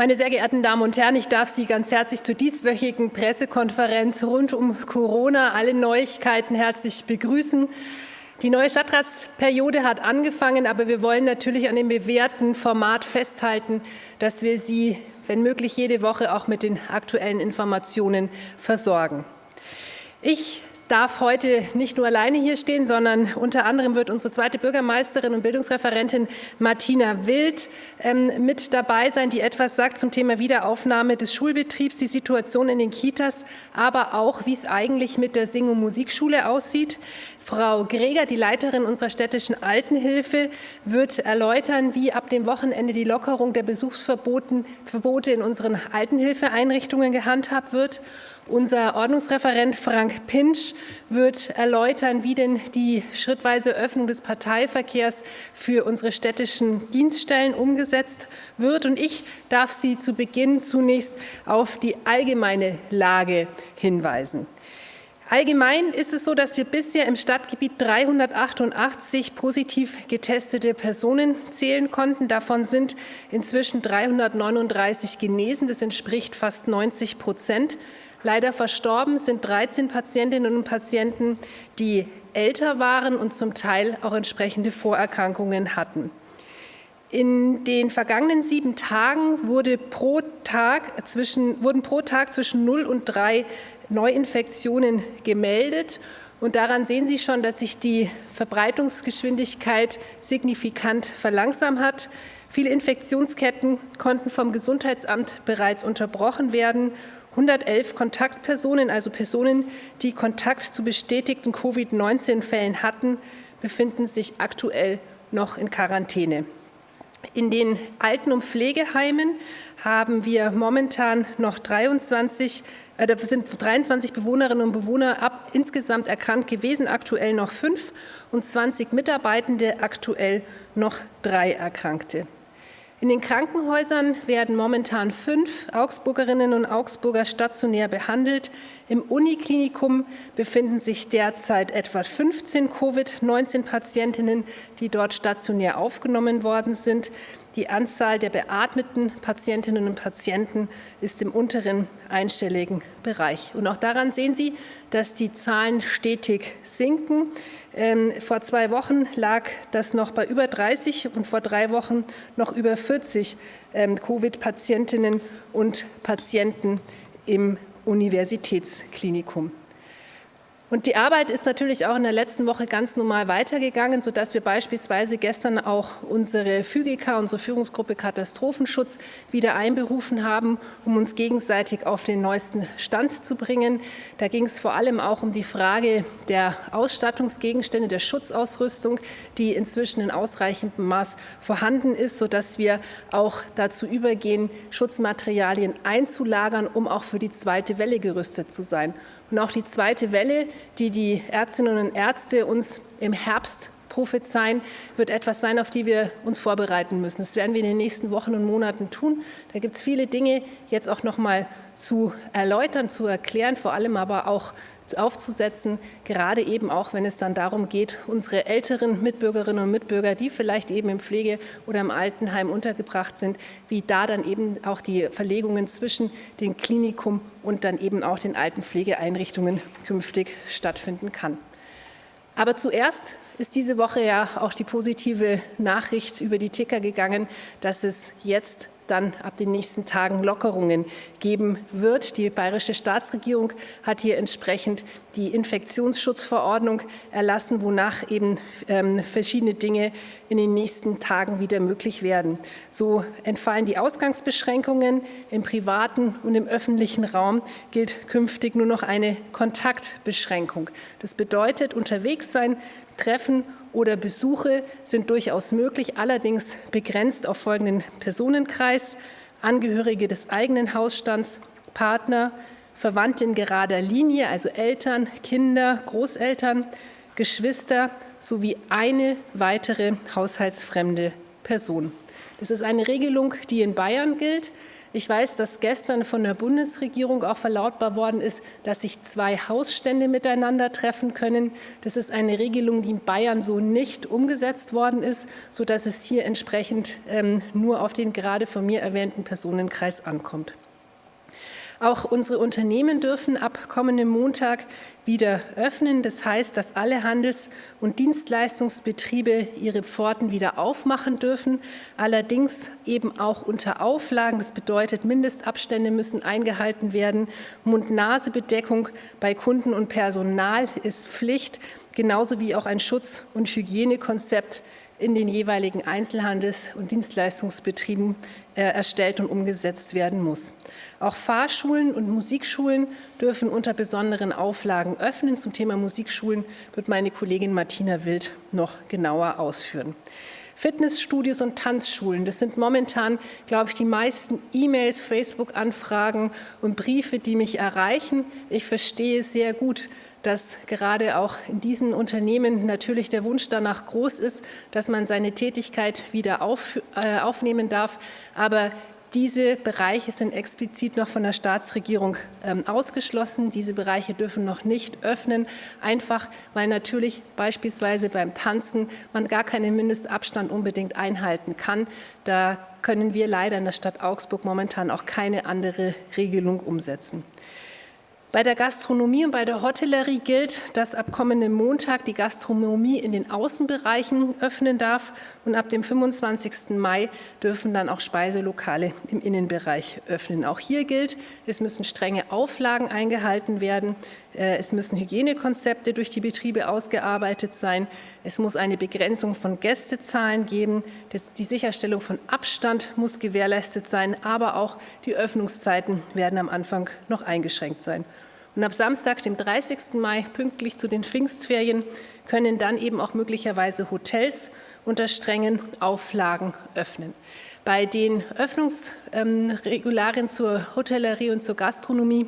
Meine sehr geehrten Damen und Herren, ich darf Sie ganz herzlich zur dieswöchigen Pressekonferenz rund um Corona, alle Neuigkeiten herzlich begrüßen. Die neue Stadtratsperiode hat angefangen, aber wir wollen natürlich an dem bewährten Format festhalten, dass wir Sie, wenn möglich, jede Woche auch mit den aktuellen Informationen versorgen. Ich darf heute nicht nur alleine hier stehen, sondern unter anderem wird unsere zweite Bürgermeisterin und Bildungsreferentin Martina Wild ähm, mit dabei sein, die etwas sagt zum Thema Wiederaufnahme des Schulbetriebs, die Situation in den Kitas, aber auch, wie es eigentlich mit der Sing- und Musikschule aussieht. Frau Greger, die Leiterin unserer städtischen Altenhilfe, wird erläutern, wie ab dem Wochenende die Lockerung der Besuchsverbote in unseren Altenhilfeeinrichtungen gehandhabt wird. Unser Ordnungsreferent Frank Pinsch wird erläutern, wie denn die schrittweise Öffnung des Parteiverkehrs für unsere städtischen Dienststellen umgesetzt wird. Und ich darf Sie zu Beginn zunächst auf die allgemeine Lage hinweisen. Allgemein ist es so, dass wir bisher im Stadtgebiet 388 positiv getestete Personen zählen konnten. Davon sind inzwischen 339 genesen. Das entspricht fast 90 Prozent. Leider verstorben sind 13 Patientinnen und Patienten, die älter waren und zum Teil auch entsprechende Vorerkrankungen hatten. In den vergangenen sieben Tagen wurde pro Tag zwischen, wurden pro Tag zwischen 0 und 3 Neuinfektionen gemeldet. Und daran sehen Sie schon, dass sich die Verbreitungsgeschwindigkeit signifikant verlangsamt hat. Viele Infektionsketten konnten vom Gesundheitsamt bereits unterbrochen werden 111 Kontaktpersonen, also Personen, die Kontakt zu bestätigten Covid-19-Fällen hatten, befinden sich aktuell noch in Quarantäne. In den Alten- und Pflegeheimen haben wir momentan noch 23, äh, sind 23 Bewohnerinnen und Bewohner ab, insgesamt erkrankt gewesen, aktuell noch fünf und 20 Mitarbeitende, aktuell noch drei Erkrankte. In den Krankenhäusern werden momentan fünf Augsburgerinnen und Augsburger stationär behandelt. Im Uniklinikum befinden sich derzeit etwa 15 Covid-19-Patientinnen, die dort stationär aufgenommen worden sind. Die Anzahl der beatmeten Patientinnen und Patienten ist im unteren einstelligen Bereich. Und auch daran sehen Sie, dass die Zahlen stetig sinken. Ähm, vor zwei Wochen lag das noch bei über 30 und vor drei Wochen noch über 40 ähm, Covid-Patientinnen und Patienten im Universitätsklinikum. Und die Arbeit ist natürlich auch in der letzten Woche ganz normal weitergegangen, sodass wir beispielsweise gestern auch unsere FÜGIKA, unsere Führungsgruppe Katastrophenschutz, wieder einberufen haben, um uns gegenseitig auf den neuesten Stand zu bringen. Da ging es vor allem auch um die Frage der Ausstattungsgegenstände, der Schutzausrüstung, die inzwischen in ausreichendem Maß vorhanden ist, sodass wir auch dazu übergehen, Schutzmaterialien einzulagern, um auch für die zweite Welle gerüstet zu sein. Und auch die zweite Welle, die die Ärztinnen und Ärzte uns im Herbst prophezeien, wird etwas sein, auf die wir uns vorbereiten müssen. Das werden wir in den nächsten Wochen und Monaten tun. Da gibt es viele Dinge jetzt auch noch mal zu erläutern, zu erklären, vor allem aber auch aufzusetzen, gerade eben auch, wenn es dann darum geht, unsere älteren Mitbürgerinnen und Mitbürger, die vielleicht eben im Pflege- oder im Altenheim untergebracht sind, wie da dann eben auch die Verlegungen zwischen dem Klinikum und dann eben auch den Altenpflegeeinrichtungen künftig stattfinden kann. Aber zuerst ist diese Woche ja auch die positive Nachricht über die Ticker gegangen, dass es jetzt dann ab den nächsten Tagen Lockerungen geben wird. Die bayerische Staatsregierung hat hier entsprechend die Infektionsschutzverordnung erlassen, wonach eben ähm, verschiedene Dinge in den nächsten Tagen wieder möglich werden. So entfallen die Ausgangsbeschränkungen. Im privaten und im öffentlichen Raum gilt künftig nur noch eine Kontaktbeschränkung. Das bedeutet, unterwegs sein, treffen oder Besuche sind durchaus möglich, allerdings begrenzt auf folgenden Personenkreis, Angehörige des eigenen Hausstands, Partner, Verwandte in gerader Linie, also Eltern, Kinder, Großeltern, Geschwister sowie eine weitere haushaltsfremde Person. Das ist eine Regelung, die in Bayern gilt. Ich weiß, dass gestern von der Bundesregierung auch verlautbar worden ist, dass sich zwei Hausstände miteinander treffen können. Das ist eine Regelung, die in Bayern so nicht umgesetzt worden ist, sodass es hier entsprechend ähm, nur auf den gerade von mir erwähnten Personenkreis ankommt. Auch unsere Unternehmen dürfen ab kommendem Montag wieder öffnen. Das heißt, dass alle Handels- und Dienstleistungsbetriebe ihre Pforten wieder aufmachen dürfen, allerdings eben auch unter Auflagen. Das bedeutet, Mindestabstände müssen eingehalten werden. Mund-Nase-Bedeckung bei Kunden und Personal ist Pflicht, genauso wie auch ein Schutz- und Hygienekonzept in den jeweiligen Einzelhandels- und Dienstleistungsbetrieben äh, erstellt und umgesetzt werden muss. Auch Fahrschulen und Musikschulen dürfen unter besonderen Auflagen öffnen. Zum Thema Musikschulen wird meine Kollegin Martina Wild noch genauer ausführen. Fitnessstudios und Tanzschulen. Das sind momentan, glaube ich, die meisten E-Mails, Facebook-Anfragen und Briefe, die mich erreichen. Ich verstehe sehr gut, dass gerade auch in diesen Unternehmen natürlich der Wunsch danach groß ist, dass man seine Tätigkeit wieder auf, äh, aufnehmen darf. Aber diese Bereiche sind explizit noch von der Staatsregierung ähm, ausgeschlossen. Diese Bereiche dürfen noch nicht öffnen, einfach weil natürlich beispielsweise beim Tanzen man gar keinen Mindestabstand unbedingt einhalten kann. Da können wir leider in der Stadt Augsburg momentan auch keine andere Regelung umsetzen. Bei der Gastronomie und bei der Hotellerie gilt, dass ab kommendem Montag die Gastronomie in den Außenbereichen öffnen darf und ab dem 25. Mai dürfen dann auch Speiselokale im Innenbereich öffnen. Auch hier gilt, es müssen strenge Auflagen eingehalten werden, es müssen Hygienekonzepte durch die Betriebe ausgearbeitet sein, es muss eine Begrenzung von Gästezahlen geben, die Sicherstellung von Abstand muss gewährleistet sein, aber auch die Öffnungszeiten werden am Anfang noch eingeschränkt sein. Und ab Samstag, dem 30. Mai, pünktlich zu den Pfingstferien, können dann eben auch möglicherweise Hotels unter strengen Auflagen öffnen. Bei den Öffnungsregularien zur Hotellerie und zur Gastronomie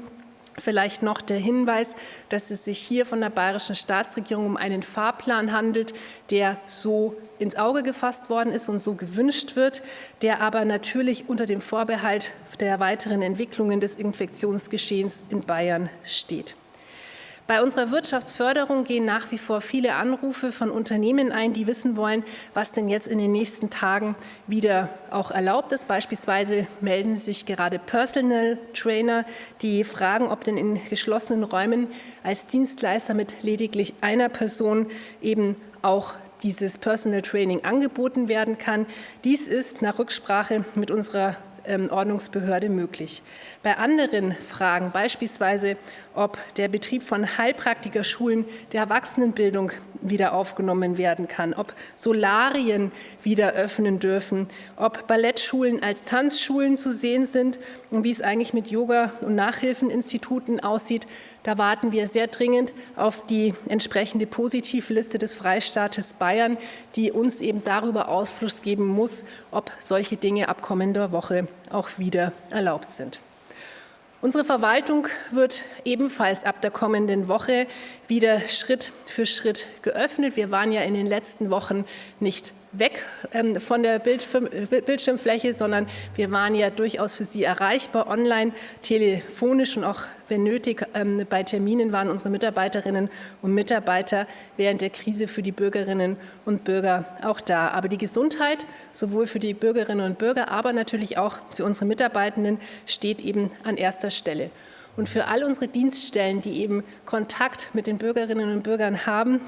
Vielleicht noch der Hinweis, dass es sich hier von der bayerischen Staatsregierung um einen Fahrplan handelt, der so ins Auge gefasst worden ist und so gewünscht wird, der aber natürlich unter dem Vorbehalt der weiteren Entwicklungen des Infektionsgeschehens in Bayern steht. Bei unserer Wirtschaftsförderung gehen nach wie vor viele Anrufe von Unternehmen ein, die wissen wollen, was denn jetzt in den nächsten Tagen wieder auch erlaubt ist. Beispielsweise melden sich gerade Personal Trainer, die fragen, ob denn in geschlossenen Räumen als Dienstleister mit lediglich einer Person eben auch dieses Personal Training angeboten werden kann. Dies ist nach Rücksprache mit unserer ähm, Ordnungsbehörde möglich. Bei anderen Fragen, beispielsweise ob der Betrieb von Heilpraktikerschulen der Erwachsenenbildung wieder aufgenommen werden kann, ob Solarien wieder öffnen dürfen, ob Ballettschulen als Tanzschulen zu sehen sind und wie es eigentlich mit Yoga- und Nachhilfeninstituten aussieht. Da warten wir sehr dringend auf die entsprechende Positivliste des Freistaates Bayern, die uns eben darüber Ausfluss geben muss, ob solche Dinge ab kommender Woche auch wieder erlaubt sind. Unsere Verwaltung wird ebenfalls ab der kommenden Woche wieder Schritt für Schritt geöffnet. Wir waren ja in den letzten Wochen nicht weg ähm, von der Bildschirmfläche, sondern wir waren ja durchaus für Sie erreichbar, online, telefonisch und auch, wenn nötig, ähm, bei Terminen waren unsere Mitarbeiterinnen und Mitarbeiter während der Krise für die Bürgerinnen und Bürger auch da. Aber die Gesundheit, sowohl für die Bürgerinnen und Bürger, aber natürlich auch für unsere Mitarbeitenden, steht eben an erster Stelle. Und für all unsere Dienststellen, die eben Kontakt mit den Bürgerinnen und Bürgern haben,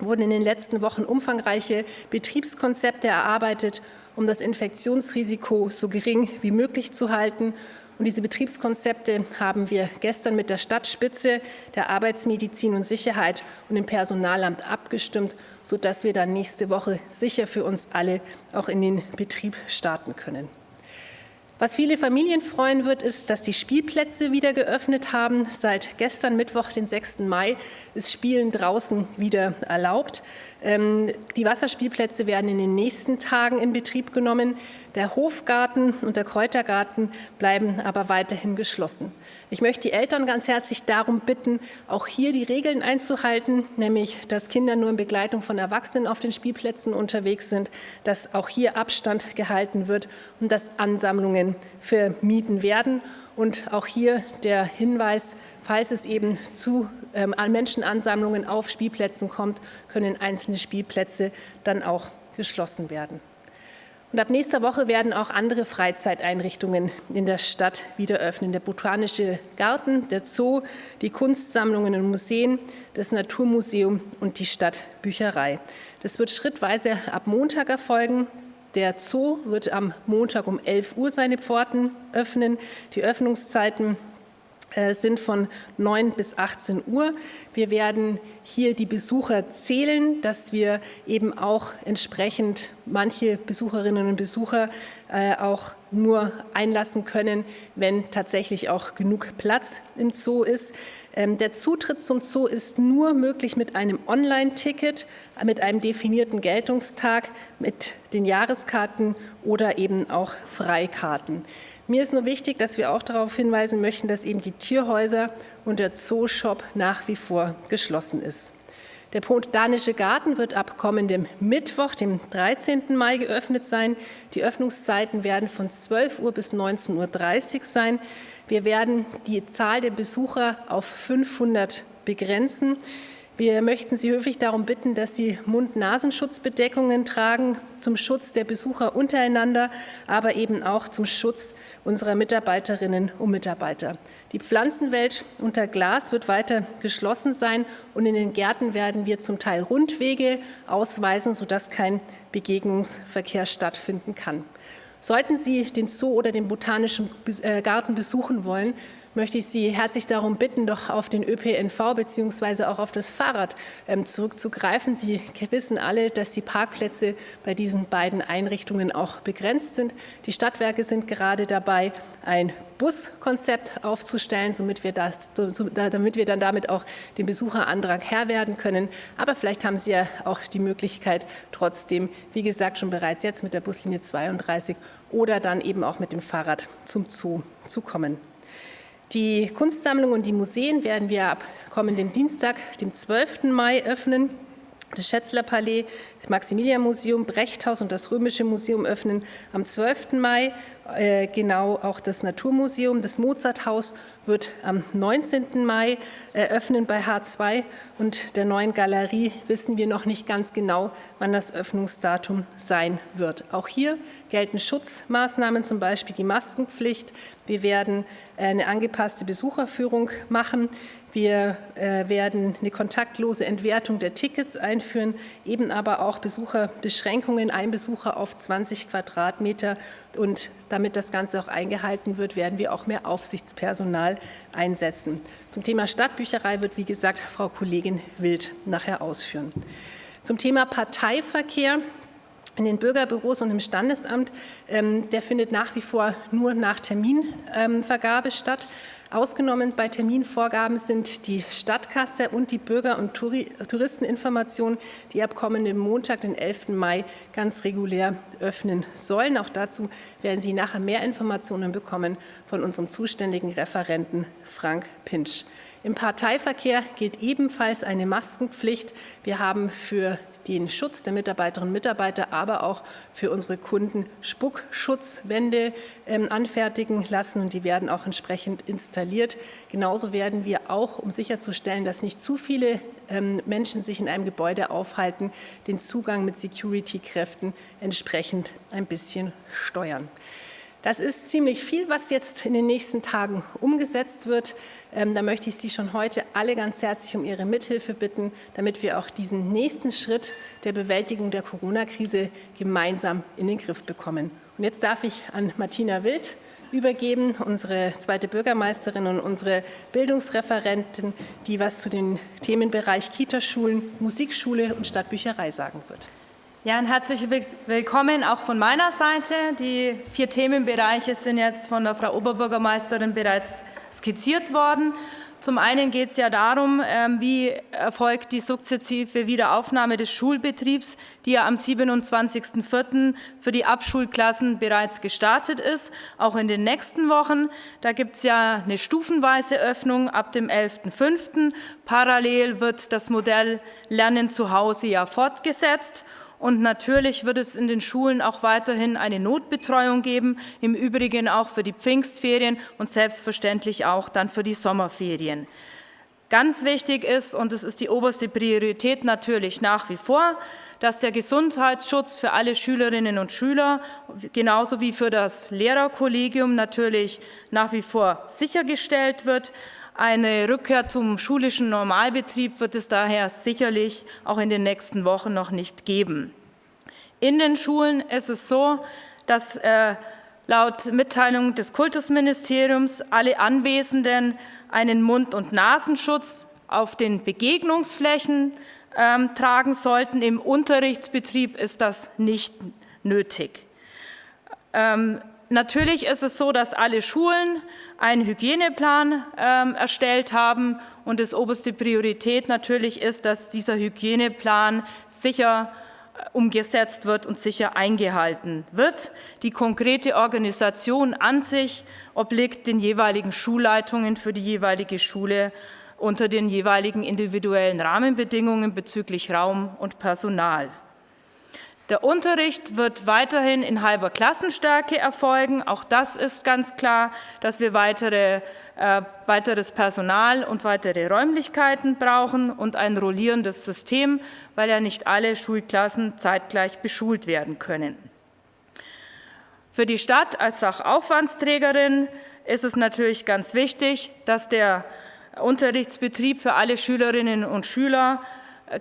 wurden in den letzten Wochen umfangreiche Betriebskonzepte erarbeitet, um das Infektionsrisiko so gering wie möglich zu halten. Und diese Betriebskonzepte haben wir gestern mit der Stadtspitze, der Arbeitsmedizin und Sicherheit und dem Personalamt abgestimmt, sodass wir dann nächste Woche sicher für uns alle auch in den Betrieb starten können. Was viele Familien freuen wird, ist, dass die Spielplätze wieder geöffnet haben. Seit gestern Mittwoch, den 6. Mai, ist Spielen draußen wieder erlaubt. Ähm, die Wasserspielplätze werden in den nächsten Tagen in Betrieb genommen. Der Hofgarten und der Kräutergarten bleiben aber weiterhin geschlossen. Ich möchte die Eltern ganz herzlich darum bitten, auch hier die Regeln einzuhalten, nämlich dass Kinder nur in Begleitung von Erwachsenen auf den Spielplätzen unterwegs sind, dass auch hier Abstand gehalten wird und dass Ansammlungen vermieden werden. Und auch hier der Hinweis, falls es eben zu ähm, Menschenansammlungen auf Spielplätzen kommt, können einzelne Spielplätze dann auch geschlossen werden. Und ab nächster Woche werden auch andere Freizeiteinrichtungen in der Stadt wieder öffnen. Der Botanische Garten, der Zoo, die Kunstsammlungen und Museen, das Naturmuseum und die Stadtbücherei. Das wird schrittweise ab Montag erfolgen. Der Zoo wird am Montag um 11 Uhr seine Pforten öffnen. Die Öffnungszeiten äh, sind von 9 bis 18 Uhr. Wir werden hier die Besucher zählen, dass wir eben auch entsprechend manche Besucherinnen und Besucher äh, auch nur einlassen können, wenn tatsächlich auch genug Platz im Zoo ist. Ähm, der Zutritt zum Zoo ist nur möglich mit einem Online-Ticket, mit einem definierten Geltungstag, mit den Jahreskarten oder eben auch Freikarten. Mir ist nur wichtig, dass wir auch darauf hinweisen möchten, dass eben die Tierhäuser und der Zooshop nach wie vor geschlossen ist. Der Botanische Garten wird ab kommendem Mittwoch, dem 13. Mai, geöffnet sein. Die Öffnungszeiten werden von 12 Uhr bis 19.30 Uhr sein. Wir werden die Zahl der Besucher auf 500 begrenzen. Wir möchten Sie höflich darum bitten, dass Sie Mund-Nasenschutzbedeckungen tragen zum Schutz der Besucher untereinander, aber eben auch zum Schutz unserer Mitarbeiterinnen und Mitarbeiter. Die Pflanzenwelt unter Glas wird weiter geschlossen sein und in den Gärten werden wir zum Teil Rundwege ausweisen, sodass kein Begegnungsverkehr stattfinden kann. Sollten Sie den Zoo oder den Botanischen äh, Garten besuchen wollen, möchte ich Sie herzlich darum bitten, doch auf den ÖPNV bzw. auch auf das Fahrrad ähm, zurückzugreifen. Sie wissen alle, dass die Parkplätze bei diesen beiden Einrichtungen auch begrenzt sind. Die Stadtwerke sind gerade dabei, ein Buskonzept aufzustellen, damit wir, das, damit wir dann damit auch dem Besucherandrang Herr werden können. Aber vielleicht haben Sie ja auch die Möglichkeit, trotzdem, wie gesagt, schon bereits jetzt mit der Buslinie 32 oder dann eben auch mit dem Fahrrad zum Zoo zu kommen. Die Kunstsammlung und die Museen werden wir ab kommenden Dienstag, dem 12. Mai, öffnen. Das Schätzler-Palais, das Maximilian-Museum, Brechthaus und das Römische Museum öffnen am 12. Mai äh, genau auch das Naturmuseum. Das Mozarthaus wird am 19. Mai eröffnen bei H2 und der neuen Galerie wissen wir noch nicht ganz genau, wann das Öffnungsdatum sein wird. Auch hier gelten Schutzmaßnahmen, zum Beispiel die Maskenpflicht. Wir werden eine angepasste Besucherführung machen. Wir äh, werden eine kontaktlose Entwertung der Tickets einführen, eben aber auch Besucherbeschränkungen, ein Besucher auf 20 Quadratmeter. Und damit das Ganze auch eingehalten wird, werden wir auch mehr Aufsichtspersonal einsetzen. Zum Thema Stadtbücherei wird, wie gesagt, Frau Kollegin Wild nachher ausführen. Zum Thema Parteiverkehr in den Bürgerbüros und im Standesamt, ähm, der findet nach wie vor nur nach Terminvergabe statt. Ausgenommen bei Terminvorgaben sind die Stadtkasse und die Bürger- und Touristeninformation, die ab kommenden Montag, den 11. Mai, ganz regulär öffnen sollen. Auch dazu werden Sie nachher mehr Informationen bekommen von unserem zuständigen Referenten Frank Pinsch. Im Parteiverkehr gilt ebenfalls eine Maskenpflicht. Wir haben für den Schutz der Mitarbeiterinnen und Mitarbeiter, aber auch für unsere Kunden Spuckschutzwände ähm, anfertigen lassen und die werden auch entsprechend installiert. Genauso werden wir auch, um sicherzustellen, dass nicht zu viele ähm, Menschen sich in einem Gebäude aufhalten, den Zugang mit Security-Kräften entsprechend ein bisschen steuern. Das ist ziemlich viel, was jetzt in den nächsten Tagen umgesetzt wird. Ähm, da möchte ich Sie schon heute alle ganz herzlich um Ihre Mithilfe bitten, damit wir auch diesen nächsten Schritt der Bewältigung der Corona-Krise gemeinsam in den Griff bekommen. Und jetzt darf ich an Martina Wild übergeben, unsere zweite Bürgermeisterin und unsere Bildungsreferentin, die was zu den Themenbereich Kitaschulen, Musikschule und Stadtbücherei sagen wird. Ja, ein herzliches Willkommen auch von meiner Seite. Die vier Themenbereiche sind jetzt von der Frau Oberbürgermeisterin bereits skizziert worden. Zum einen geht es ja darum, ähm, wie erfolgt die sukzessive Wiederaufnahme des Schulbetriebs, die ja am 27.04. für die Abschulklassen bereits gestartet ist, auch in den nächsten Wochen. Da gibt es ja eine stufenweise Öffnung ab dem 11.05. Parallel wird das Modell Lernen zu Hause ja fortgesetzt. Und natürlich wird es in den Schulen auch weiterhin eine Notbetreuung geben, im Übrigen auch für die Pfingstferien und selbstverständlich auch dann für die Sommerferien. Ganz wichtig ist, und es ist die oberste Priorität natürlich nach wie vor, dass der Gesundheitsschutz für alle Schülerinnen und Schüler genauso wie für das Lehrerkollegium natürlich nach wie vor sichergestellt wird. Eine Rückkehr zum schulischen Normalbetrieb wird es daher sicherlich auch in den nächsten Wochen noch nicht geben. In den Schulen ist es so, dass äh, laut Mitteilung des Kultusministeriums alle Anwesenden einen Mund- und Nasenschutz auf den Begegnungsflächen ähm, tragen sollten. Im Unterrichtsbetrieb ist das nicht nötig. Ähm, natürlich ist es so, dass alle Schulen einen Hygieneplan ähm, erstellt haben und das oberste Priorität natürlich ist, dass dieser Hygieneplan sicher äh, umgesetzt wird und sicher eingehalten wird. Die konkrete Organisation an sich obliegt den jeweiligen Schulleitungen für die jeweilige Schule unter den jeweiligen individuellen Rahmenbedingungen bezüglich Raum und Personal. Der Unterricht wird weiterhin in halber Klassenstärke erfolgen. Auch das ist ganz klar, dass wir weitere, äh, weiteres Personal und weitere Räumlichkeiten brauchen und ein rollierendes System, weil ja nicht alle Schulklassen zeitgleich beschult werden können. Für die Stadt als Sachaufwandsträgerin ist es natürlich ganz wichtig, dass der Unterrichtsbetrieb für alle Schülerinnen und Schüler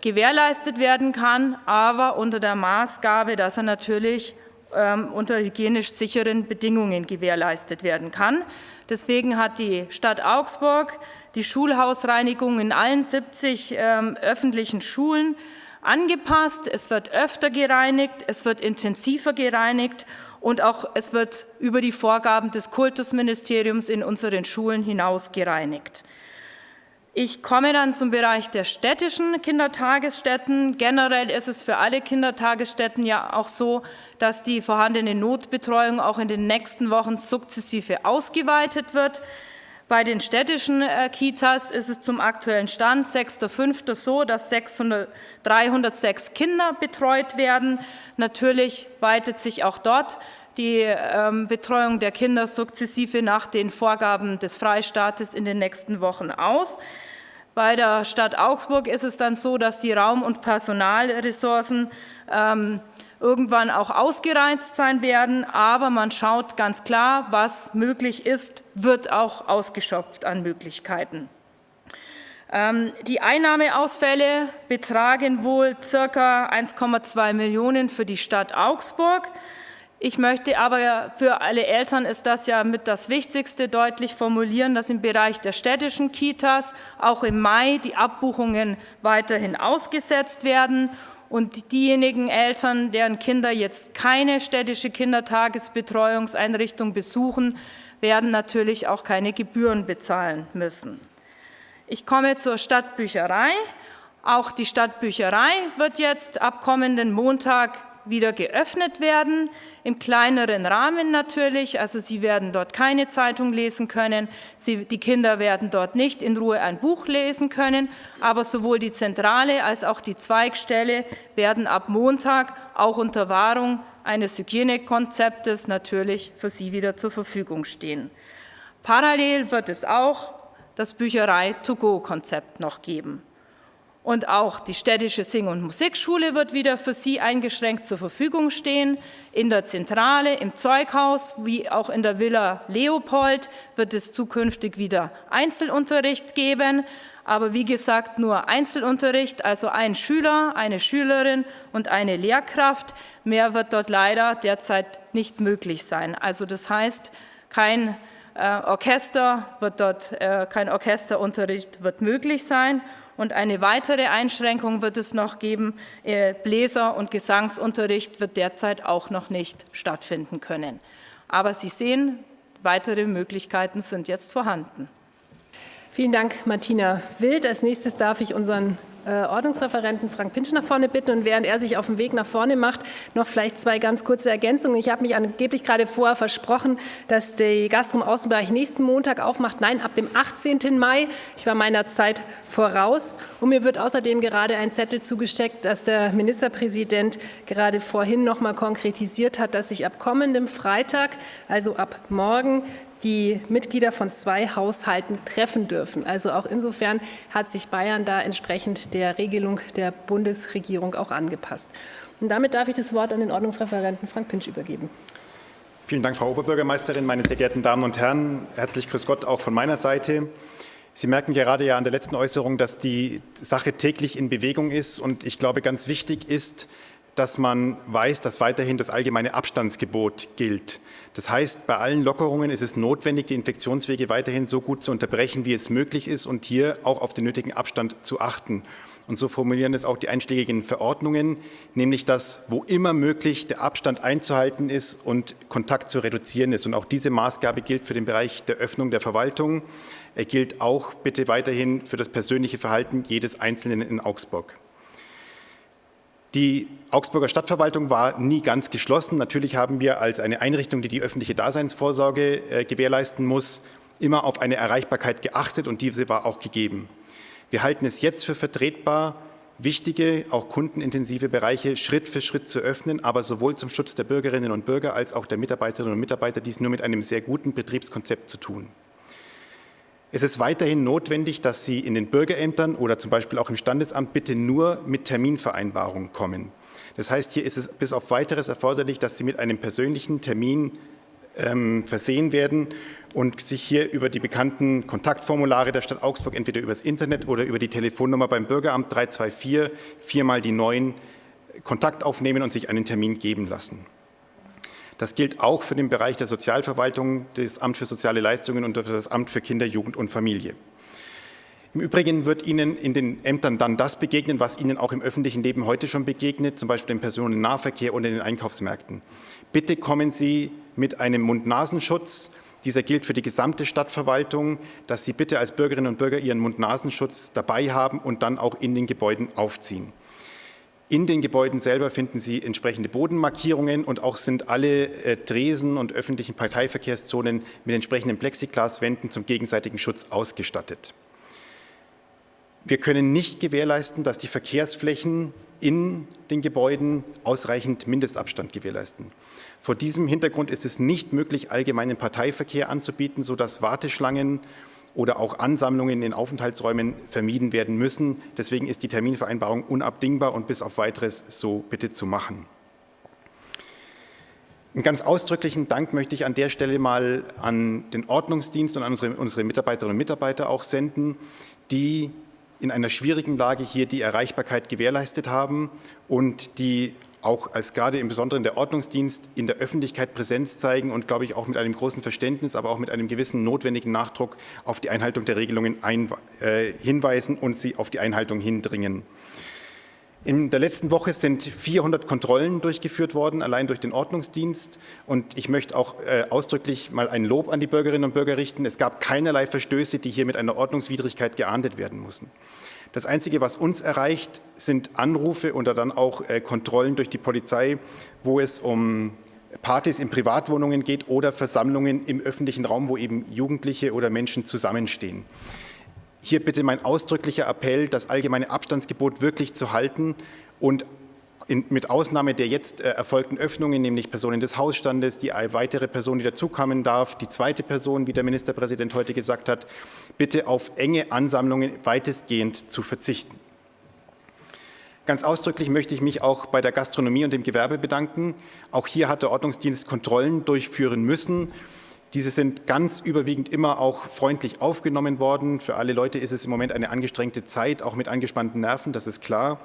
gewährleistet werden kann, aber unter der Maßgabe, dass er natürlich ähm, unter hygienisch sicheren Bedingungen gewährleistet werden kann. Deswegen hat die Stadt Augsburg die Schulhausreinigung in allen 70 ähm, öffentlichen Schulen angepasst. Es wird öfter gereinigt, es wird intensiver gereinigt und auch es wird über die Vorgaben des Kultusministeriums in unseren Schulen hinaus gereinigt. Ich komme dann zum Bereich der städtischen Kindertagesstätten. Generell ist es für alle Kindertagesstätten ja auch so, dass die vorhandene Notbetreuung auch in den nächsten Wochen sukzessive ausgeweitet wird. Bei den städtischen äh, Kitas ist es zum aktuellen Stand 6.5. so, dass 600, 306 Kinder betreut werden. Natürlich weitet sich auch dort die ähm, Betreuung der Kinder sukzessive nach den Vorgaben des Freistaates in den nächsten Wochen aus. Bei der Stadt Augsburg ist es dann so, dass die Raum- und Personalressourcen ähm, irgendwann auch ausgereizt sein werden, aber man schaut ganz klar, was möglich ist, wird auch ausgeschöpft an Möglichkeiten. Ähm, die Einnahmeausfälle betragen wohl ca. 1,2 Millionen für die Stadt Augsburg. Ich möchte aber für alle Eltern ist das ja mit das Wichtigste deutlich formulieren, dass im Bereich der städtischen Kitas auch im Mai die Abbuchungen weiterhin ausgesetzt werden und diejenigen Eltern, deren Kinder jetzt keine städtische Kindertagesbetreuungseinrichtung besuchen, werden natürlich auch keine Gebühren bezahlen müssen. Ich komme zur Stadtbücherei. Auch die Stadtbücherei wird jetzt ab kommenden Montag wieder geöffnet werden, im kleineren Rahmen natürlich. Also Sie werden dort keine Zeitung lesen können, Sie, die Kinder werden dort nicht in Ruhe ein Buch lesen können, aber sowohl die Zentrale als auch die Zweigstelle werden ab Montag auch unter Wahrung eines Hygienekonzeptes natürlich für Sie wieder zur Verfügung stehen. Parallel wird es auch das Bücherei-to-go-Konzept noch geben. Und auch die städtische Sing- und Musikschule wird wieder für Sie eingeschränkt zur Verfügung stehen. In der Zentrale, im Zeughaus wie auch in der Villa Leopold wird es zukünftig wieder Einzelunterricht geben. Aber wie gesagt, nur Einzelunterricht, also ein Schüler, eine Schülerin und eine Lehrkraft. Mehr wird dort leider derzeit nicht möglich sein. Also das heißt, kein äh, Orchester wird dort, äh, kein Orchesterunterricht wird möglich sein. Und eine weitere Einschränkung wird es noch geben. Äh, Bläser- und Gesangsunterricht wird derzeit auch noch nicht stattfinden können. Aber Sie sehen, weitere Möglichkeiten sind jetzt vorhanden. Vielen Dank, Martina Wild. Als nächstes darf ich unseren Ordnungsreferenten Frank Pinsch nach vorne bitten und während er sich auf den Weg nach vorne macht, noch vielleicht zwei ganz kurze Ergänzungen. Ich habe mich angeblich gerade vorher versprochen, dass der Gastro- Außenbereich nächsten Montag aufmacht. Nein, ab dem 18. Mai. Ich war meiner Zeit voraus und mir wird außerdem gerade ein Zettel zugesteckt, dass der Ministerpräsident gerade vorhin noch mal konkretisiert hat, dass sich ab kommendem Freitag, also ab morgen, die Mitglieder von zwei Haushalten treffen dürfen. Also auch insofern hat sich Bayern da entsprechend der Regelung der Bundesregierung auch angepasst. Und damit darf ich das Wort an den Ordnungsreferenten Frank Pinsch übergeben. Vielen Dank, Frau Oberbürgermeisterin, meine sehr geehrten Damen und Herren. Herzlich grüß Gott auch von meiner Seite. Sie merken gerade ja an der letzten Äußerung, dass die Sache täglich in Bewegung ist. Und ich glaube, ganz wichtig ist, dass man weiß, dass weiterhin das allgemeine Abstandsgebot gilt. Das heißt, bei allen Lockerungen ist es notwendig, die Infektionswege weiterhin so gut zu unterbrechen, wie es möglich ist und hier auch auf den nötigen Abstand zu achten. Und so formulieren es auch die einschlägigen Verordnungen, nämlich dass, wo immer möglich, der Abstand einzuhalten ist und Kontakt zu reduzieren ist. Und auch diese Maßgabe gilt für den Bereich der Öffnung der Verwaltung. Er gilt auch bitte weiterhin für das persönliche Verhalten jedes Einzelnen in Augsburg. Die Augsburger Stadtverwaltung war nie ganz geschlossen. Natürlich haben wir als eine Einrichtung, die die öffentliche Daseinsvorsorge äh, gewährleisten muss, immer auf eine Erreichbarkeit geachtet und diese war auch gegeben. Wir halten es jetzt für vertretbar, wichtige, auch kundenintensive Bereiche Schritt für Schritt zu öffnen, aber sowohl zum Schutz der Bürgerinnen und Bürger als auch der Mitarbeiterinnen und Mitarbeiter dies nur mit einem sehr guten Betriebskonzept zu tun. Es ist weiterhin notwendig, dass Sie in den Bürgerämtern oder zum Beispiel auch im Standesamt bitte nur mit Terminvereinbarung kommen. Das heißt, hier ist es bis auf weiteres erforderlich, dass Sie mit einem persönlichen Termin ähm, versehen werden und sich hier über die bekannten Kontaktformulare der Stadt Augsburg entweder über das Internet oder über die Telefonnummer beim Bürgeramt 324 viermal die neuen Kontakt aufnehmen und sich einen Termin geben lassen. Das gilt auch für den Bereich der Sozialverwaltung, das Amt für soziale Leistungen und das Amt für Kinder, Jugend und Familie. Im Übrigen wird Ihnen in den Ämtern dann das begegnen, was Ihnen auch im öffentlichen Leben heute schon begegnet, zum Beispiel im Personennahverkehr und in den Einkaufsmärkten. Bitte kommen Sie mit einem Mund-Nasenschutz. Dieser gilt für die gesamte Stadtverwaltung, dass Sie bitte als Bürgerinnen und Bürger Ihren Mund-Nasenschutz dabei haben und dann auch in den Gebäuden aufziehen. In den Gebäuden selber finden Sie entsprechende Bodenmarkierungen und auch sind alle äh, Tresen und öffentlichen Parteiverkehrszonen mit entsprechenden Plexiglaswänden zum gegenseitigen Schutz ausgestattet. Wir können nicht gewährleisten, dass die Verkehrsflächen in den Gebäuden ausreichend Mindestabstand gewährleisten. Vor diesem Hintergrund ist es nicht möglich, allgemeinen Parteiverkehr anzubieten, sodass Warteschlangen oder auch Ansammlungen in Aufenthaltsräumen vermieden werden müssen. Deswegen ist die Terminvereinbarung unabdingbar und bis auf weiteres so bitte zu machen. Einen ganz ausdrücklichen Dank möchte ich an der Stelle mal an den Ordnungsdienst und an unsere, unsere Mitarbeiterinnen und Mitarbeiter auch senden, die in einer schwierigen Lage hier die Erreichbarkeit gewährleistet haben und die auch als gerade im Besonderen der Ordnungsdienst in der Öffentlichkeit Präsenz zeigen und, glaube ich, auch mit einem großen Verständnis, aber auch mit einem gewissen notwendigen Nachdruck auf die Einhaltung der Regelungen ein, äh, hinweisen und sie auf die Einhaltung hindringen. In der letzten Woche sind 400 Kontrollen durchgeführt worden, allein durch den Ordnungsdienst. Und ich möchte auch äh, ausdrücklich mal ein Lob an die Bürgerinnen und Bürger richten. Es gab keinerlei Verstöße, die hier mit einer Ordnungswidrigkeit geahndet werden mussten. Das Einzige, was uns erreicht, sind Anrufe oder dann auch äh, Kontrollen durch die Polizei, wo es um Partys in Privatwohnungen geht oder Versammlungen im öffentlichen Raum, wo eben Jugendliche oder Menschen zusammenstehen. Hier bitte mein ausdrücklicher Appell, das allgemeine Abstandsgebot wirklich zu halten und in, mit Ausnahme der jetzt äh, erfolgten Öffnungen, nämlich Personen des Hausstandes, die weitere Person, die dazukommen darf, die zweite Person, wie der Ministerpräsident heute gesagt hat, bitte auf enge Ansammlungen weitestgehend zu verzichten. Ganz ausdrücklich möchte ich mich auch bei der Gastronomie und dem Gewerbe bedanken. Auch hier hat der Ordnungsdienst Kontrollen durchführen müssen. Diese sind ganz überwiegend immer auch freundlich aufgenommen worden. Für alle Leute ist es im Moment eine angestrengte Zeit, auch mit angespannten Nerven, das ist klar.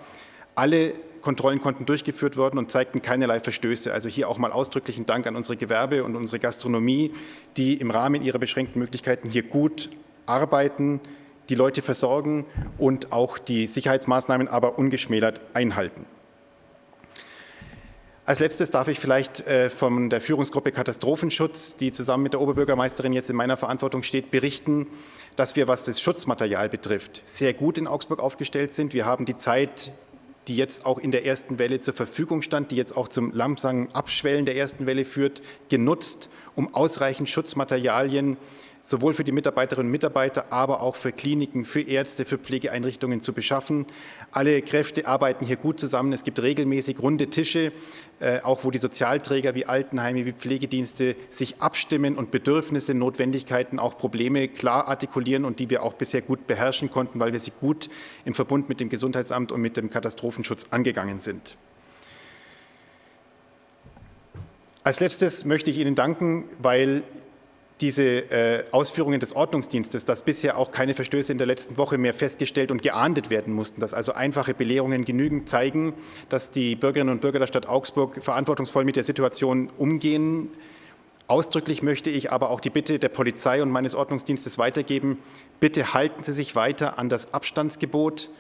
Alle Kontrollen konnten durchgeführt werden und zeigten keinerlei Verstöße. Also hier auch mal ausdrücklichen Dank an unsere Gewerbe und unsere Gastronomie, die im Rahmen ihrer beschränkten Möglichkeiten hier gut arbeiten, die Leute versorgen und auch die Sicherheitsmaßnahmen aber ungeschmälert einhalten. Als letztes darf ich vielleicht äh, von der Führungsgruppe Katastrophenschutz, die zusammen mit der Oberbürgermeisterin jetzt in meiner Verantwortung steht, berichten, dass wir, was das Schutzmaterial betrifft, sehr gut in Augsburg aufgestellt sind. Wir haben die Zeit, die jetzt auch in der ersten Welle zur Verfügung stand, die jetzt auch zum langsamen Abschwellen der ersten Welle führt, genutzt, um ausreichend Schutzmaterialien sowohl für die Mitarbeiterinnen und Mitarbeiter, aber auch für Kliniken, für Ärzte, für Pflegeeinrichtungen zu beschaffen. Alle Kräfte arbeiten hier gut zusammen. Es gibt regelmäßig runde Tische, auch wo die Sozialträger wie Altenheime, wie Pflegedienste sich abstimmen und Bedürfnisse, Notwendigkeiten, auch Probleme klar artikulieren und die wir auch bisher gut beherrschen konnten, weil wir sie gut im Verbund mit dem Gesundheitsamt und mit dem Katastrophenschutz angegangen sind. Als letztes möchte ich Ihnen danken, weil diese äh, Ausführungen des Ordnungsdienstes, dass bisher auch keine Verstöße in der letzten Woche mehr festgestellt und geahndet werden mussten, dass also einfache Belehrungen genügend zeigen, dass die Bürgerinnen und Bürger der Stadt Augsburg verantwortungsvoll mit der Situation umgehen. Ausdrücklich möchte ich aber auch die Bitte der Polizei und meines Ordnungsdienstes weitergeben, bitte halten Sie sich weiter an das Abstandsgebot.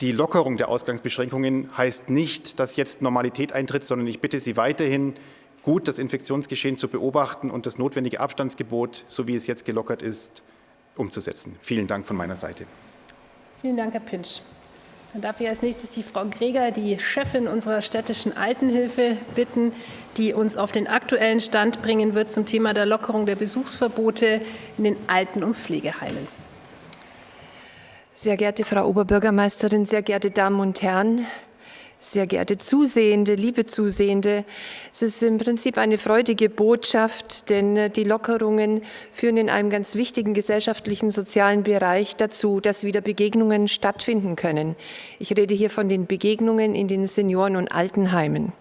Die Lockerung der Ausgangsbeschränkungen heißt nicht, dass jetzt Normalität eintritt, sondern ich bitte Sie weiterhin, gut, das Infektionsgeschehen zu beobachten und das notwendige Abstandsgebot, so wie es jetzt gelockert ist, umzusetzen. Vielen Dank von meiner Seite. Vielen Dank, Herr Pinsch. Dann darf ich als nächstes die Frau Greger, die Chefin unserer städtischen Altenhilfe, bitten, die uns auf den aktuellen Stand bringen wird zum Thema der Lockerung der Besuchsverbote in den Alten- und Pflegeheimen. Sehr geehrte Frau Oberbürgermeisterin, sehr geehrte Damen und Herren, sehr geehrte Zusehende, liebe Zusehende, es ist im Prinzip eine freudige Botschaft, denn äh, die Lockerungen führen in einem ganz wichtigen gesellschaftlichen, sozialen Bereich dazu, dass wieder Begegnungen stattfinden können. Ich rede hier von den Begegnungen in den Senioren- und Altenheimen.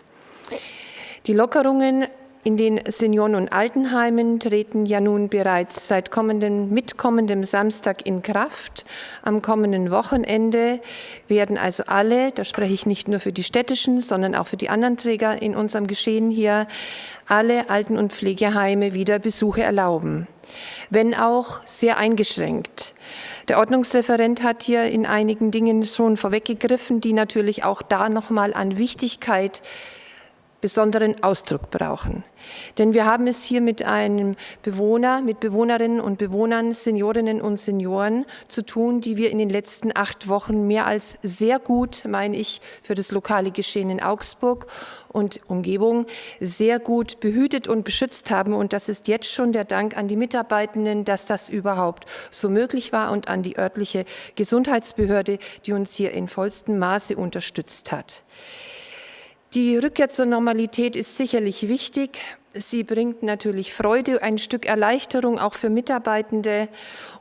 Die Lockerungen in den Senioren- und Altenheimen treten ja nun bereits seit kommenden, mit kommendem Samstag in Kraft. Am kommenden Wochenende werden also alle, da spreche ich nicht nur für die städtischen, sondern auch für die anderen Träger in unserem Geschehen hier, alle Alten- und Pflegeheime wieder Besuche erlauben wenn auch sehr eingeschränkt. Der Ordnungsreferent hat hier in einigen Dingen schon vorweggegriffen, die natürlich auch da nochmal an Wichtigkeit besonderen Ausdruck brauchen. Denn wir haben es hier mit einem Bewohner, mit Bewohnerinnen und Bewohnern, Seniorinnen und Senioren zu tun, die wir in den letzten acht Wochen mehr als sehr gut, meine ich, für das lokale Geschehen in Augsburg und Umgebung sehr gut behütet und beschützt haben. Und das ist jetzt schon der Dank an die Mitarbeitenden, dass das überhaupt so möglich war und an die örtliche Gesundheitsbehörde, die uns hier in vollstem Maße unterstützt hat. Die Rückkehr zur Normalität ist sicherlich wichtig. Sie bringt natürlich Freude, ein Stück Erleichterung auch für Mitarbeitende.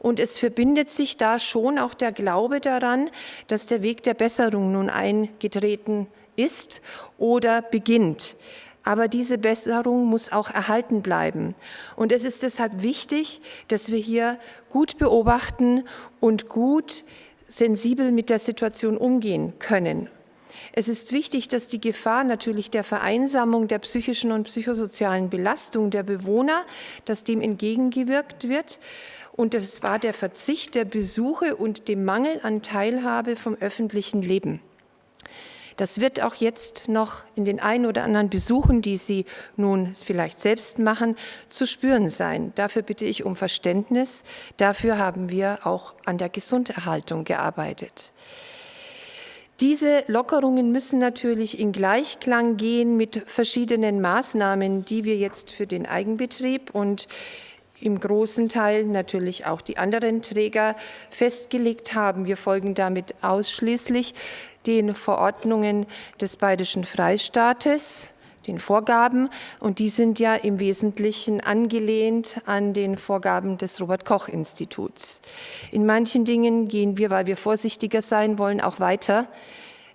Und es verbindet sich da schon auch der Glaube daran, dass der Weg der Besserung nun eingetreten ist oder beginnt. Aber diese Besserung muss auch erhalten bleiben. Und es ist deshalb wichtig, dass wir hier gut beobachten und gut sensibel mit der Situation umgehen können. Es ist wichtig, dass die Gefahr natürlich der Vereinsamung, der psychischen und psychosozialen Belastung der Bewohner, dass dem entgegengewirkt wird. Und das war der Verzicht der Besuche und dem Mangel an Teilhabe vom öffentlichen Leben. Das wird auch jetzt noch in den ein oder anderen Besuchen, die Sie nun vielleicht selbst machen, zu spüren sein. Dafür bitte ich um Verständnis. Dafür haben wir auch an der Gesunderhaltung gearbeitet. Diese Lockerungen müssen natürlich in Gleichklang gehen mit verschiedenen Maßnahmen, die wir jetzt für den Eigenbetrieb und im großen Teil natürlich auch die anderen Träger festgelegt haben. Wir folgen damit ausschließlich den Verordnungen des Bayerischen Freistaates den Vorgaben. Und die sind ja im Wesentlichen angelehnt an den Vorgaben des Robert-Koch-Instituts. In manchen Dingen gehen wir, weil wir vorsichtiger sein wollen, auch weiter.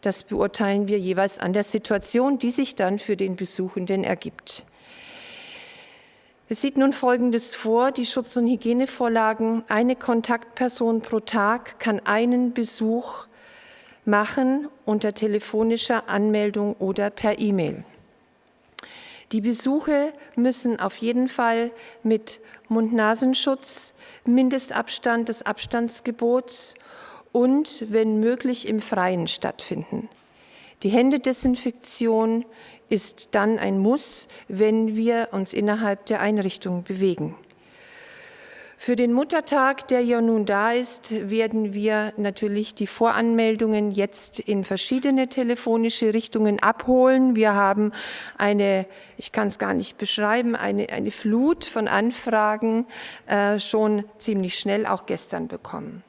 Das beurteilen wir jeweils an der Situation, die sich dann für den Besuchenden ergibt. Es sieht nun Folgendes vor, die Schutz- und Hygienevorlagen. Eine Kontaktperson pro Tag kann einen Besuch machen unter telefonischer Anmeldung oder per E-Mail. Die Besuche müssen auf jeden Fall mit Mund-Nasenschutz, Mindestabstand des Abstandsgebots und, wenn möglich, im Freien stattfinden. Die Händedesinfektion ist dann ein Muss, wenn wir uns innerhalb der Einrichtung bewegen. Für den Muttertag, der ja nun da ist, werden wir natürlich die Voranmeldungen jetzt in verschiedene telefonische Richtungen abholen. Wir haben eine, ich kann es gar nicht beschreiben, eine, eine Flut von Anfragen äh, schon ziemlich schnell auch gestern bekommen.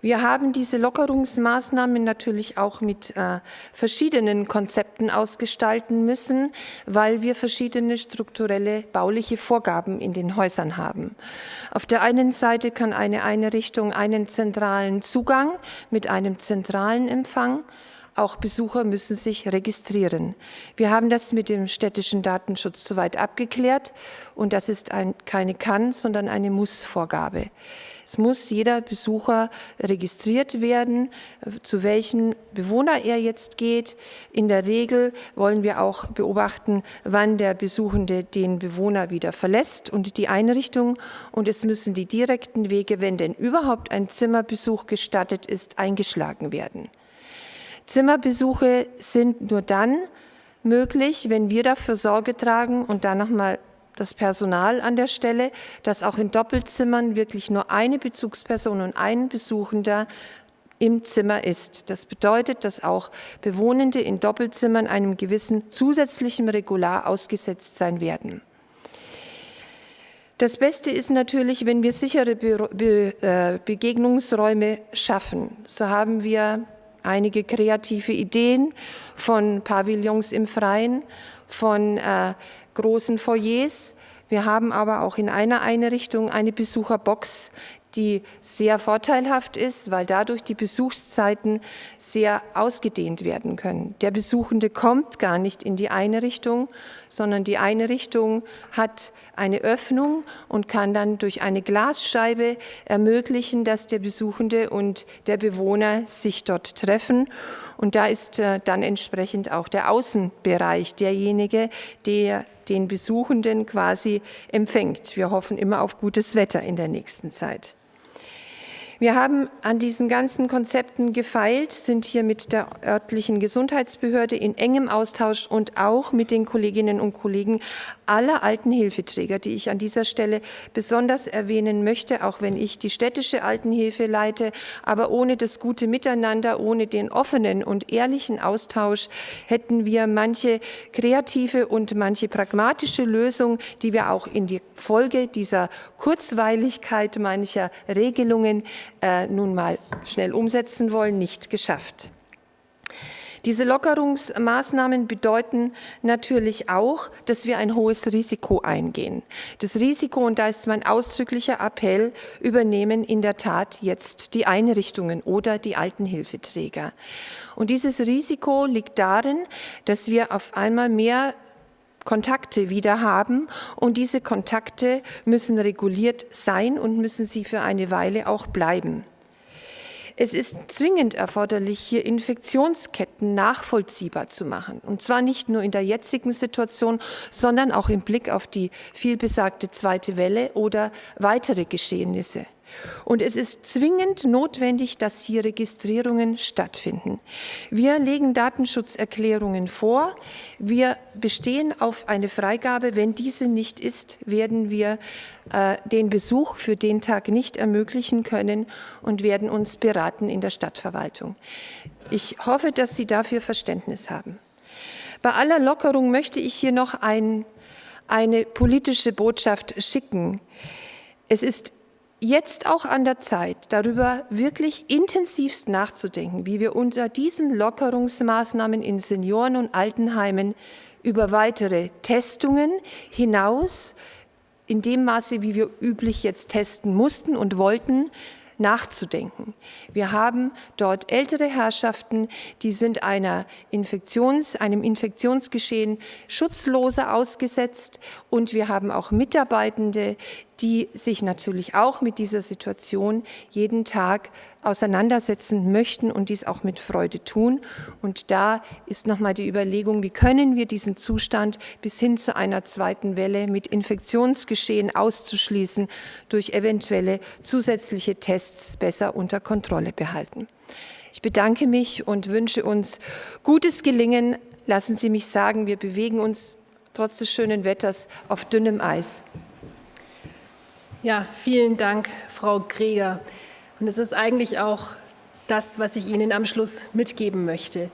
Wir haben diese Lockerungsmaßnahmen natürlich auch mit äh, verschiedenen Konzepten ausgestalten müssen, weil wir verschiedene strukturelle bauliche Vorgaben in den Häusern haben. Auf der einen Seite kann eine Einrichtung einen zentralen Zugang mit einem zentralen Empfang auch Besucher müssen sich registrieren. Wir haben das mit dem städtischen Datenschutz soweit abgeklärt und das ist ein, keine Kann, sondern eine Muss-Vorgabe. Es muss jeder Besucher registriert werden, zu welchen Bewohner er jetzt geht. In der Regel wollen wir auch beobachten, wann der Besuchende den Bewohner wieder verlässt und die Einrichtung. Und es müssen die direkten Wege, wenn denn überhaupt ein Zimmerbesuch gestattet ist, eingeschlagen werden. Zimmerbesuche sind nur dann möglich, wenn wir dafür Sorge tragen und dann nochmal das Personal an der Stelle, dass auch in Doppelzimmern wirklich nur eine Bezugsperson und ein Besuchender im Zimmer ist. Das bedeutet, dass auch Bewohnende in Doppelzimmern einem gewissen zusätzlichen Regular ausgesetzt sein werden. Das Beste ist natürlich, wenn wir sichere Be Be äh, Begegnungsräume schaffen. So haben wir einige kreative Ideen von Pavillons im Freien, von äh, großen Foyers. Wir haben aber auch in einer Einrichtung eine Besucherbox, die sehr vorteilhaft ist, weil dadurch die Besuchszeiten sehr ausgedehnt werden können. Der Besuchende kommt gar nicht in die Einrichtung, sondern die Einrichtung hat eine Öffnung und kann dann durch eine Glasscheibe ermöglichen, dass der Besuchende und der Bewohner sich dort treffen. Und da ist äh, dann entsprechend auch der Außenbereich derjenige, der den Besuchenden quasi empfängt. Wir hoffen immer auf gutes Wetter in der nächsten Zeit. Wir haben an diesen ganzen Konzepten gefeilt, sind hier mit der örtlichen Gesundheitsbehörde in engem Austausch und auch mit den Kolleginnen und Kollegen aller Altenhilfeträger, die ich an dieser Stelle besonders erwähnen möchte, auch wenn ich die städtische Altenhilfe leite. Aber ohne das gute Miteinander, ohne den offenen und ehrlichen Austausch hätten wir manche kreative und manche pragmatische Lösung, die wir auch in die Folge dieser Kurzweiligkeit mancher Regelungen äh, nun mal schnell umsetzen wollen, nicht geschafft. Diese Lockerungsmaßnahmen bedeuten natürlich auch, dass wir ein hohes Risiko eingehen. Das Risiko, und da ist mein ausdrücklicher Appell, übernehmen in der Tat jetzt die Einrichtungen oder die Altenhilfeträger. Und dieses Risiko liegt darin, dass wir auf einmal mehr Kontakte wieder haben und diese Kontakte müssen reguliert sein und müssen sie für eine Weile auch bleiben. Es ist zwingend erforderlich, hier Infektionsketten nachvollziehbar zu machen. Und zwar nicht nur in der jetzigen Situation, sondern auch im Blick auf die vielbesagte zweite Welle oder weitere Geschehnisse. Und es ist zwingend notwendig, dass hier Registrierungen stattfinden. Wir legen Datenschutzerklärungen vor. Wir bestehen auf eine Freigabe. Wenn diese nicht ist, werden wir äh, den Besuch für den Tag nicht ermöglichen können und werden uns beraten in der Stadtverwaltung. Ich hoffe, dass Sie dafür Verständnis haben. Bei aller Lockerung möchte ich hier noch ein, eine politische Botschaft schicken. Es ist jetzt auch an der Zeit, darüber wirklich intensivst nachzudenken, wie wir unter diesen Lockerungsmaßnahmen in Senioren- und Altenheimen über weitere Testungen hinaus, in dem Maße, wie wir üblich jetzt testen mussten und wollten, nachzudenken. Wir haben dort ältere Herrschaften, die sind einer Infektions, einem Infektionsgeschehen schutzloser ausgesetzt und wir haben auch Mitarbeitende, die sich natürlich auch mit dieser Situation jeden Tag auseinandersetzen möchten und dies auch mit Freude tun. Und da ist nochmal die Überlegung, wie können wir diesen Zustand bis hin zu einer zweiten Welle mit Infektionsgeschehen auszuschließen, durch eventuelle zusätzliche Tests besser unter Kontrolle behalten. Ich bedanke mich und wünsche uns gutes Gelingen lassen Sie mich sagen, wir bewegen uns trotz des schönen Wetters auf dünnem Eis. Ja, vielen Dank, Frau Greger. Und es ist eigentlich auch das, was ich Ihnen am Schluss mitgeben möchte.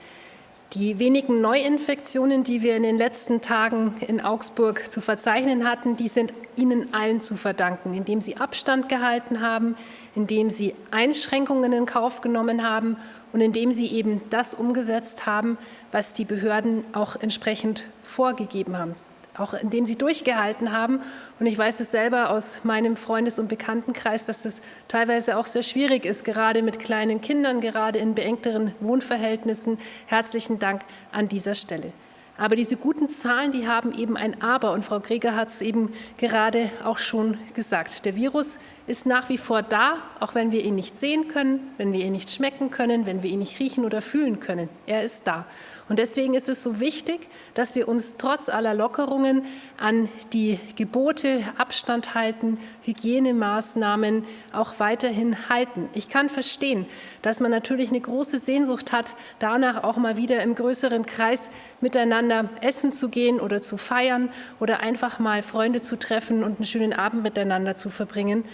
Die wenigen Neuinfektionen, die wir in den letzten Tagen in Augsburg zu verzeichnen hatten, die sind Ihnen allen zu verdanken, indem Sie Abstand gehalten haben, indem Sie Einschränkungen in Kauf genommen haben und indem Sie eben das umgesetzt haben, was die Behörden auch entsprechend vorgegeben haben auch indem sie durchgehalten haben. Und ich weiß es selber aus meinem Freundes- und Bekanntenkreis, dass es teilweise auch sehr schwierig ist, gerade mit kleinen Kindern, gerade in beengteren Wohnverhältnissen. Herzlichen Dank an dieser Stelle. Aber diese guten Zahlen, die haben eben ein Aber. Und Frau Greger hat es eben gerade auch schon gesagt. Der Virus ist nach wie vor da, auch wenn wir ihn nicht sehen können, wenn wir ihn nicht schmecken können, wenn wir ihn nicht riechen oder fühlen können. Er ist da. Und deswegen ist es so wichtig, dass wir uns trotz aller Lockerungen an die Gebote Abstand halten, Hygienemaßnahmen auch weiterhin halten. Ich kann verstehen, dass man natürlich eine große Sehnsucht hat, danach auch mal wieder im größeren Kreis miteinander essen zu gehen oder zu feiern oder einfach mal Freunde zu treffen und einen schönen Abend miteinander zu verbringen.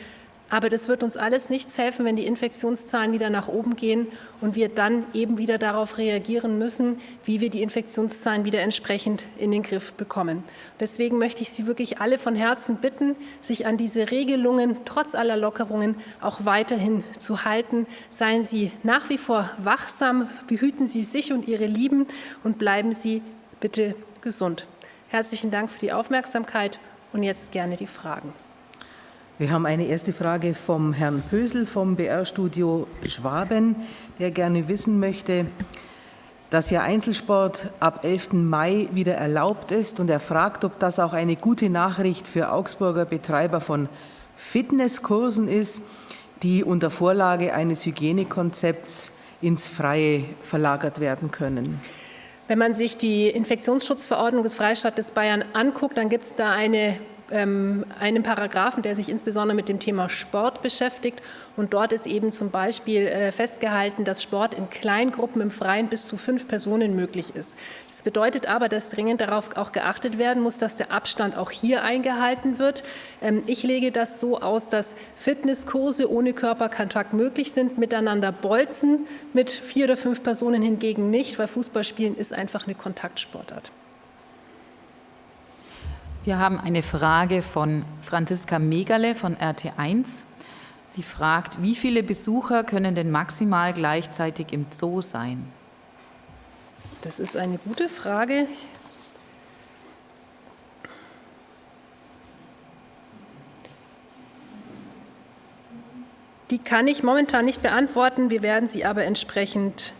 Aber das wird uns alles nichts helfen, wenn die Infektionszahlen wieder nach oben gehen und wir dann eben wieder darauf reagieren müssen, wie wir die Infektionszahlen wieder entsprechend in den Griff bekommen. Deswegen möchte ich Sie wirklich alle von Herzen bitten, sich an diese Regelungen trotz aller Lockerungen auch weiterhin zu halten. Seien Sie nach wie vor wachsam, behüten Sie sich und Ihre Lieben und bleiben Sie bitte gesund. Herzlichen Dank für die Aufmerksamkeit und jetzt gerne die Fragen. Wir haben eine erste Frage vom Herrn Pösel vom BR-Studio Schwaben, der gerne wissen möchte, dass ja Einzelsport ab 11. Mai wieder erlaubt ist und er fragt, ob das auch eine gute Nachricht für Augsburger Betreiber von Fitnesskursen ist, die unter Vorlage eines Hygienekonzepts ins Freie verlagert werden können. Wenn man sich die Infektionsschutzverordnung des Freistaates Bayern anguckt, dann gibt es da eine einem Paragraphen, der sich insbesondere mit dem Thema Sport beschäftigt. Und dort ist eben zum Beispiel äh, festgehalten, dass Sport in Kleingruppen im Freien bis zu fünf Personen möglich ist. Das bedeutet aber, dass dringend darauf auch geachtet werden muss, dass der Abstand auch hier eingehalten wird. Ähm, ich lege das so aus, dass Fitnesskurse ohne Körperkontakt möglich sind, miteinander bolzen, mit vier oder fünf Personen hingegen nicht, weil Fußballspielen ist einfach eine Kontaktsportart. Wir haben eine Frage von Franziska Megale von RT1. Sie fragt, wie viele Besucher können denn maximal gleichzeitig im Zoo sein? Das ist eine gute Frage. Die kann ich momentan nicht beantworten. Wir werden sie aber entsprechend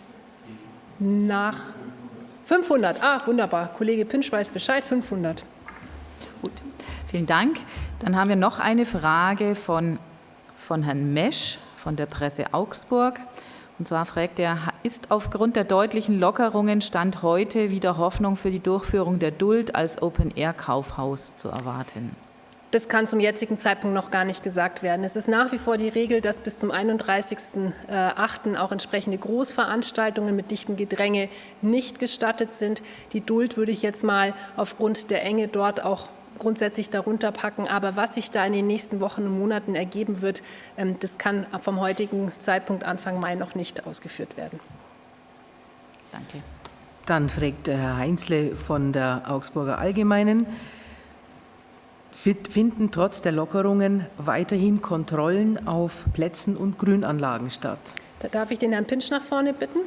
nach 500. Ah, wunderbar. Kollege Pinsch weiß Bescheid. 500. Gut, vielen Dank. Dann haben wir noch eine Frage von, von Herrn Mesch von der Presse Augsburg. Und zwar fragt er, ist aufgrund der deutlichen Lockerungen Stand heute wieder Hoffnung für die Durchführung der Duld als Open-Air-Kaufhaus zu erwarten? Das kann zum jetzigen Zeitpunkt noch gar nicht gesagt werden. Es ist nach wie vor die Regel, dass bis zum 31.08. auch entsprechende Großveranstaltungen mit dichtem Gedränge nicht gestattet sind. Die Duld würde ich jetzt mal aufgrund der Enge dort auch grundsätzlich darunter packen. Aber was sich da in den nächsten Wochen und Monaten ergeben wird, ähm, das kann vom heutigen Zeitpunkt Anfang Mai noch nicht ausgeführt werden. Danke. Dann fragt Herr Heinzle von der Augsburger Allgemeinen, finden trotz der Lockerungen weiterhin Kontrollen auf Plätzen und Grünanlagen statt? Da darf ich den Herrn Pinsch nach vorne bitten.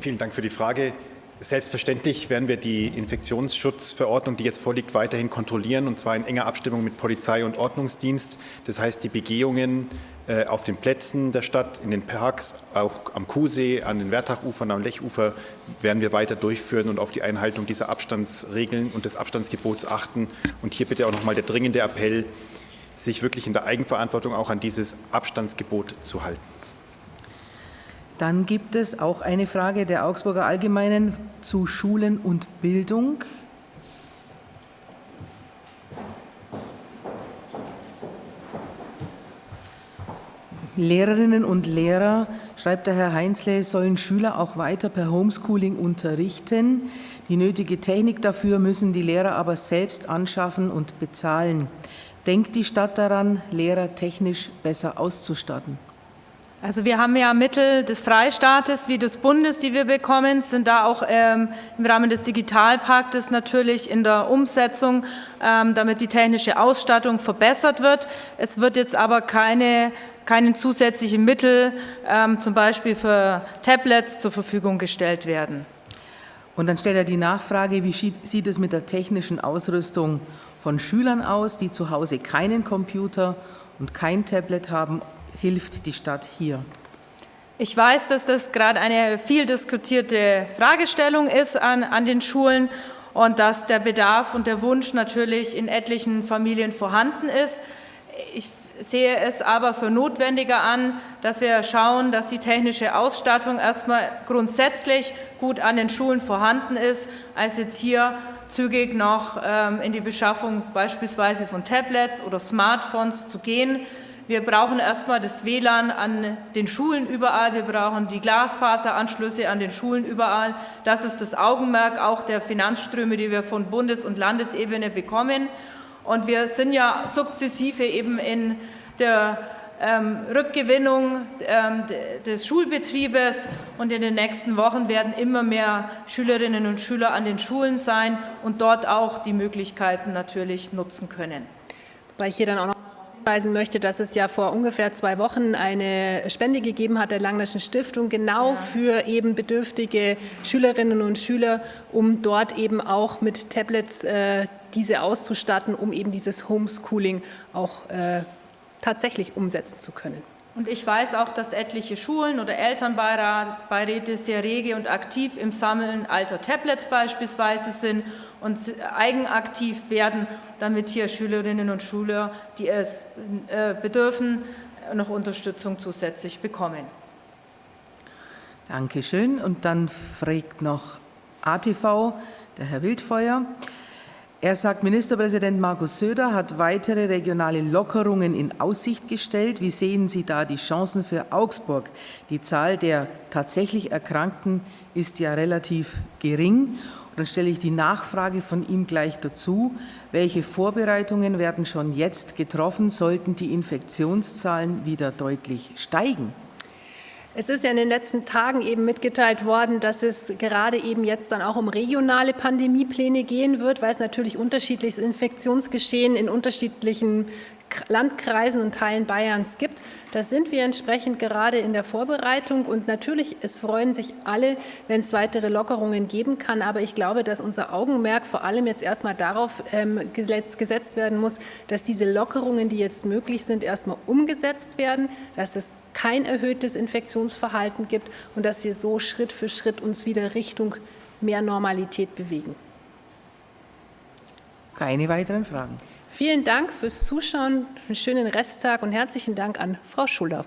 Vielen Dank für die Frage. Selbstverständlich werden wir die Infektionsschutzverordnung, die jetzt vorliegt, weiterhin kontrollieren, und zwar in enger Abstimmung mit Polizei und Ordnungsdienst. Das heißt, die Begehungen äh, auf den Plätzen der Stadt, in den Parks, auch am Kuhsee, an den Wertachufern, am Lechufer werden wir weiter durchführen und auf die Einhaltung dieser Abstandsregeln und des Abstandsgebots achten. Und hier bitte auch noch mal der dringende Appell, sich wirklich in der Eigenverantwortung auch an dieses Abstandsgebot zu halten. Dann gibt es auch eine Frage der Augsburger Allgemeinen zu Schulen und Bildung. Lehrerinnen und Lehrer, schreibt der Herr Heinzle, sollen Schüler auch weiter per Homeschooling unterrichten. Die nötige Technik dafür müssen die Lehrer aber selbst anschaffen und bezahlen. Denkt die Stadt daran, Lehrer technisch besser auszustatten? Also wir haben ja Mittel des Freistaates wie des Bundes, die wir bekommen, sind da auch ähm, im Rahmen des Digitalpaktes natürlich in der Umsetzung, ähm, damit die technische Ausstattung verbessert wird. Es wird jetzt aber keine, keine zusätzlichen Mittel ähm, zum Beispiel für Tablets zur Verfügung gestellt werden. Und dann stellt er die Nachfrage, wie sieht es mit der technischen Ausrüstung von Schülern aus, die zu Hause keinen Computer und kein Tablet haben hilft die Stadt hier? Ich weiß, dass das gerade eine viel diskutierte Fragestellung ist an, an den Schulen und dass der Bedarf und der Wunsch natürlich in etlichen Familien vorhanden ist. Ich sehe es aber für notwendiger an, dass wir schauen, dass die technische Ausstattung erstmal grundsätzlich gut an den Schulen vorhanden ist, als jetzt hier zügig noch ähm, in die Beschaffung beispielsweise von Tablets oder Smartphones zu gehen. Wir brauchen erstmal das WLAN an den Schulen überall. Wir brauchen die Glasfaseranschlüsse an den Schulen überall. Das ist das Augenmerk auch der Finanzströme, die wir von Bundes- und Landesebene bekommen. Und wir sind ja sukzessive eben in der ähm, Rückgewinnung ähm, des Schulbetriebes und in den nächsten Wochen werden immer mehr Schülerinnen und Schüler an den Schulen sein und dort auch die Möglichkeiten natürlich nutzen können. Weil ich hier dann auch noch hinweisen möchte, dass es ja vor ungefähr zwei Wochen eine Spende gegeben hat der Langnischen Stiftung, genau ja. für eben bedürftige Schülerinnen und Schüler, um dort eben auch mit Tablets äh, diese auszustatten, um eben dieses Homeschooling auch äh, tatsächlich umsetzen zu können. Und ich weiß auch, dass etliche Schulen oder Elternbeiräte sehr rege und aktiv im Sammeln alter Tablets beispielsweise sind und eigenaktiv werden, damit hier Schülerinnen und Schüler, die es äh, bedürfen, noch Unterstützung zusätzlich bekommen. Dankeschön. Und dann fragt noch ATV, der Herr Wildfeuer. Er sagt, Ministerpräsident Markus Söder hat weitere regionale Lockerungen in Aussicht gestellt. Wie sehen Sie da die Chancen für Augsburg? Die Zahl der tatsächlich Erkrankten ist ja relativ gering. Dann stelle ich die Nachfrage von ihm gleich dazu. Welche Vorbereitungen werden schon jetzt getroffen, sollten die Infektionszahlen wieder deutlich steigen? Es ist ja in den letzten Tagen eben mitgeteilt worden, dass es gerade eben jetzt dann auch um regionale Pandemiepläne gehen wird, weil es natürlich unterschiedliches Infektionsgeschehen in unterschiedlichen Landkreisen und Teilen Bayerns gibt. Da sind wir entsprechend gerade in der Vorbereitung und natürlich, es freuen sich alle, wenn es weitere Lockerungen geben kann. Aber ich glaube, dass unser Augenmerk vor allem jetzt erstmal darauf ähm, gesetzt werden muss, dass diese Lockerungen, die jetzt möglich sind, erstmal umgesetzt werden, dass es kein erhöhtes Infektionsverhalten gibt und dass wir so Schritt für Schritt uns wieder Richtung mehr Normalität bewegen. Keine weiteren Fragen. Vielen Dank fürs Zuschauen, einen schönen Resttag und herzlichen Dank an Frau Schuller.